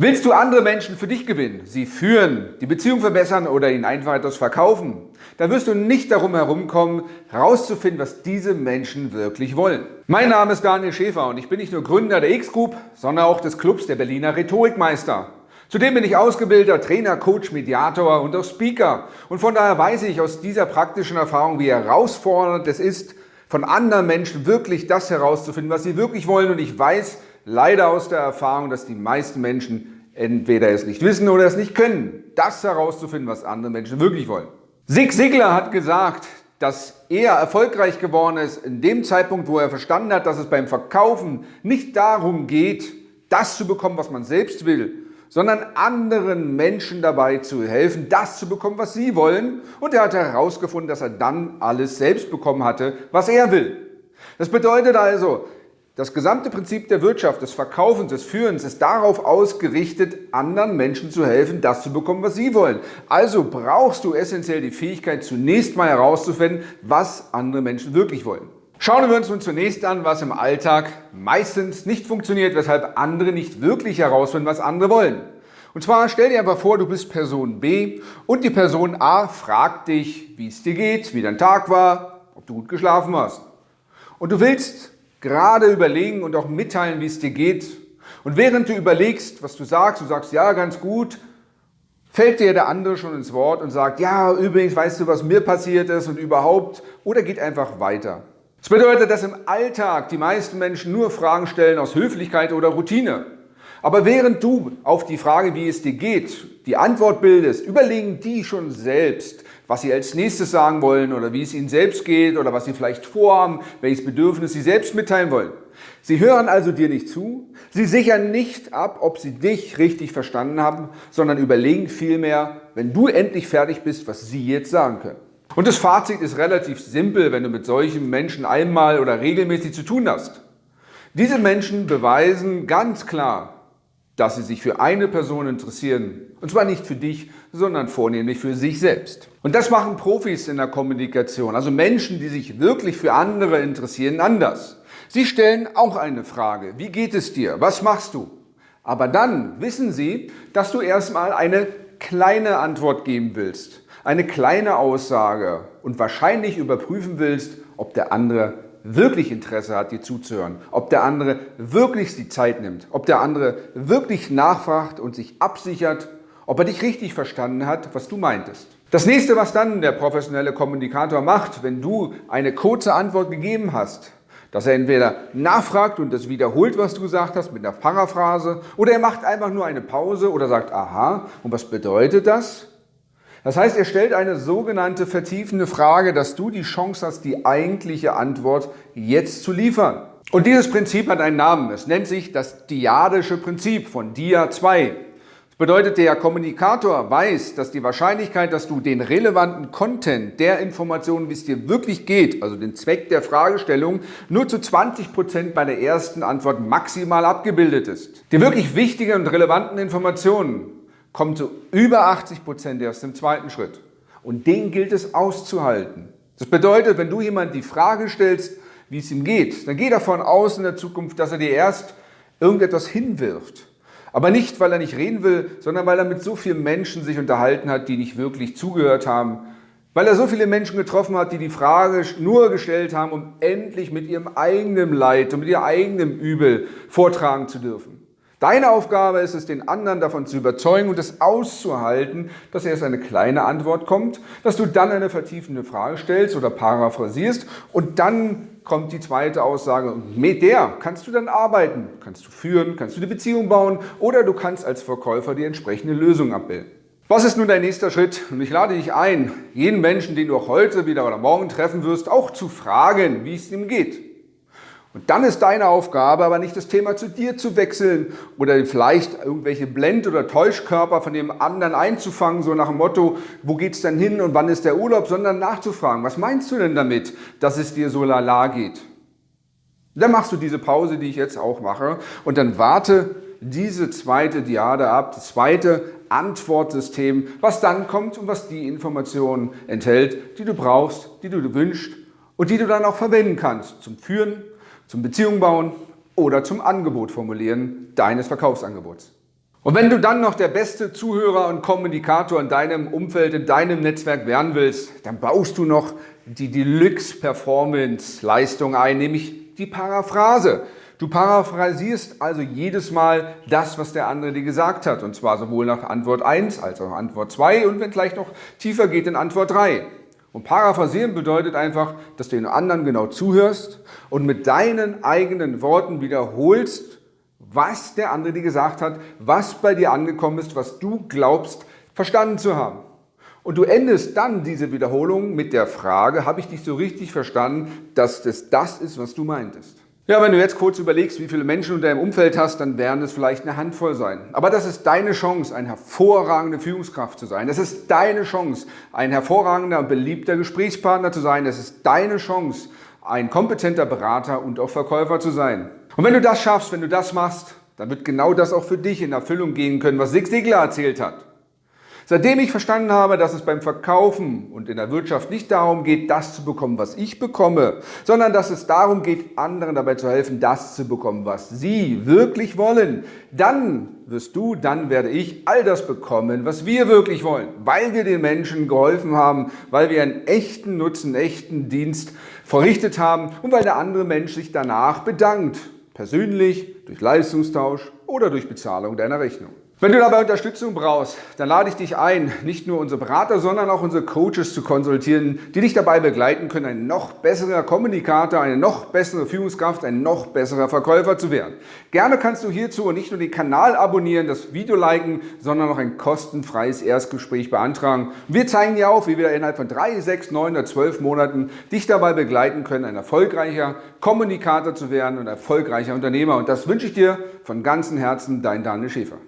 Willst du andere Menschen für dich gewinnen, sie führen, die Beziehung verbessern oder ihnen einfach etwas verkaufen, dann wirst du nicht darum herumkommen, herauszufinden, was diese Menschen wirklich wollen. Mein Name ist Daniel Schäfer und ich bin nicht nur Gründer der X-Group, sondern auch des Clubs der Berliner Rhetorikmeister. Zudem bin ich ausgebildeter Trainer, Coach, Mediator und auch Speaker. Und von daher weiß ich aus dieser praktischen Erfahrung, wie herausfordernd es ist, von anderen Menschen wirklich das herauszufinden, was sie wirklich wollen. Und ich weiß, leider aus der Erfahrung, dass die meisten Menschen entweder es nicht wissen oder es nicht können, das herauszufinden, was andere Menschen wirklich wollen. Zig Ziglar hat gesagt, dass er erfolgreich geworden ist in dem Zeitpunkt, wo er verstanden hat, dass es beim Verkaufen nicht darum geht, das zu bekommen, was man selbst will, sondern anderen Menschen dabei zu helfen, das zu bekommen, was sie wollen. Und er hat herausgefunden, dass er dann alles selbst bekommen hatte, was er will. Das bedeutet also, das gesamte Prinzip der Wirtschaft, des Verkaufens, des Führens ist darauf ausgerichtet, anderen Menschen zu helfen, das zu bekommen, was sie wollen. Also brauchst du essentiell die Fähigkeit, zunächst mal herauszufinden, was andere Menschen wirklich wollen. Schauen wir uns nun zunächst an, was im Alltag meistens nicht funktioniert, weshalb andere nicht wirklich herausfinden, was andere wollen. Und zwar stell dir einfach vor, du bist Person B und die Person A fragt dich, wie es dir geht, wie dein Tag war, ob du gut geschlafen hast. Und du willst gerade überlegen und auch mitteilen, wie es dir geht. Und während du überlegst, was du sagst, du sagst, ja, ganz gut, fällt dir der andere schon ins Wort und sagt, ja, übrigens, weißt du, was mir passiert ist und überhaupt, oder geht einfach weiter. Das bedeutet, dass im Alltag die meisten Menschen nur Fragen stellen aus Höflichkeit oder Routine. Aber während du auf die Frage, wie es dir geht, die Antwort bildest, überlegen die schon selbst, was sie als nächstes sagen wollen oder wie es ihnen selbst geht oder was sie vielleicht vorhaben, welches Bedürfnis sie selbst mitteilen wollen. Sie hören also dir nicht zu, sie sichern nicht ab, ob sie dich richtig verstanden haben, sondern überlegen vielmehr, wenn du endlich fertig bist, was sie jetzt sagen können. Und das Fazit ist relativ simpel, wenn du mit solchen Menschen einmal oder regelmäßig zu tun hast. Diese Menschen beweisen ganz klar, dass sie sich für eine Person interessieren. Und zwar nicht für dich, sondern vornehmlich für sich selbst. Und das machen Profis in der Kommunikation, also Menschen, die sich wirklich für andere interessieren, anders. Sie stellen auch eine Frage. Wie geht es dir? Was machst du? Aber dann wissen sie, dass du erstmal eine kleine Antwort geben willst, eine kleine Aussage und wahrscheinlich überprüfen willst, ob der andere wirklich Interesse hat, dir zuzuhören, ob der andere wirklich die Zeit nimmt, ob der andere wirklich nachfragt und sich absichert, ob er dich richtig verstanden hat, was du meintest. Das nächste, was dann der professionelle Kommunikator macht, wenn du eine kurze Antwort gegeben hast, dass er entweder nachfragt und das wiederholt, was du gesagt hast, mit einer Paraphrase, oder er macht einfach nur eine Pause oder sagt, aha, und was bedeutet das? Das heißt, er stellt eine sogenannte vertiefende Frage, dass du die Chance hast, die eigentliche Antwort jetzt zu liefern. Und dieses Prinzip hat einen Namen. Es nennt sich das Diadische Prinzip von Dia 2. Das bedeutet, der Kommunikator weiß, dass die Wahrscheinlichkeit, dass du den relevanten Content der Informationen, wie es dir wirklich geht, also den Zweck der Fragestellung, nur zu 20 Prozent bei der ersten Antwort maximal abgebildet ist. Die wirklich wichtigen und relevanten Informationen kommt zu über 80 Prozent erst im zweiten Schritt. Und den gilt es auszuhalten. Das bedeutet, wenn du jemand die Frage stellst, wie es ihm geht, dann geh davon aus in der Zukunft, dass er dir erst irgendetwas hinwirft. Aber nicht, weil er nicht reden will, sondern weil er mit so vielen Menschen sich unterhalten hat, die nicht wirklich zugehört haben. Weil er so viele Menschen getroffen hat, die die Frage nur gestellt haben, um endlich mit ihrem eigenen Leid und mit ihrem eigenen Übel vortragen zu dürfen. Deine Aufgabe ist es, den anderen davon zu überzeugen und es auszuhalten, dass erst eine kleine Antwort kommt, dass du dann eine vertiefende Frage stellst oder paraphrasierst und dann kommt die zweite Aussage. Mit der kannst du dann arbeiten, kannst du führen, kannst du die Beziehung bauen oder du kannst als Verkäufer die entsprechende Lösung abbilden. Was ist nun dein nächster Schritt? Und ich lade dich ein, jeden Menschen, den du auch heute wieder oder morgen treffen wirst, auch zu fragen, wie es ihm geht. Und dann ist deine Aufgabe aber nicht das Thema zu dir zu wechseln oder vielleicht irgendwelche Blend- oder Täuschkörper von dem anderen einzufangen, so nach dem Motto, wo geht's denn hin und wann ist der Urlaub, sondern nachzufragen, was meinst du denn damit, dass es dir so lala geht? Dann machst du diese Pause, die ich jetzt auch mache und dann warte diese zweite Diade ab, das zweite Antwortsystem, was dann kommt und was die Informationen enthält, die du brauchst, die du wünschst und die du dann auch verwenden kannst zum Führen zum Beziehung bauen oder zum Angebot formulieren deines Verkaufsangebots. Und wenn du dann noch der beste Zuhörer und Kommunikator in deinem Umfeld, in deinem Netzwerk werden willst, dann baust du noch die Deluxe-Performance-Leistung ein, nämlich die Paraphrase. Du paraphrasierst also jedes Mal das, was der andere dir gesagt hat, und zwar sowohl nach Antwort 1 als auch Antwort 2 und wenn gleich noch tiefer geht in Antwort 3. Und paraphrasieren bedeutet einfach, dass du den anderen genau zuhörst und mit deinen eigenen Worten wiederholst, was der andere dir gesagt hat, was bei dir angekommen ist, was du glaubst verstanden zu haben. Und du endest dann diese Wiederholung mit der Frage, habe ich dich so richtig verstanden, dass das das ist, was du meintest? Ja, wenn du jetzt kurz überlegst, wie viele Menschen du in deinem Umfeld hast, dann werden es vielleicht eine Handvoll sein. Aber das ist deine Chance, eine hervorragende Führungskraft zu sein. Das ist deine Chance, ein hervorragender und beliebter Gesprächspartner zu sein. Das ist deine Chance, ein kompetenter Berater und auch Verkäufer zu sein. Und wenn du das schaffst, wenn du das machst, dann wird genau das auch für dich in Erfüllung gehen können, was Zig Ziglar erzählt hat. Seitdem ich verstanden habe, dass es beim Verkaufen und in der Wirtschaft nicht darum geht, das zu bekommen, was ich bekomme, sondern dass es darum geht, anderen dabei zu helfen, das zu bekommen, was sie wirklich wollen, dann wirst du, dann werde ich all das bekommen, was wir wirklich wollen, weil wir den Menschen geholfen haben, weil wir einen echten Nutzen, echten Dienst verrichtet haben und weil der andere Mensch sich danach bedankt persönlich, durch Leistungstausch oder durch Bezahlung deiner Rechnung. Wenn du dabei Unterstützung brauchst, dann lade ich dich ein, nicht nur unsere Berater, sondern auch unsere Coaches zu konsultieren, die dich dabei begleiten können, ein noch besserer Kommunikator, eine noch bessere Führungskraft, ein noch besserer Verkäufer zu werden. Gerne kannst du hierzu nicht nur den Kanal abonnieren, das Video liken, sondern auch ein kostenfreies Erstgespräch beantragen. Wir zeigen dir auf, wie wir innerhalb von drei, sechs, neun oder zwölf Monaten dich dabei begleiten können, ein erfolgreicher Kommunikator zu werden und erfolgreicher Unternehmer. Und das wünsche ich dir von ganzem Herzen, dein Daniel Schäfer.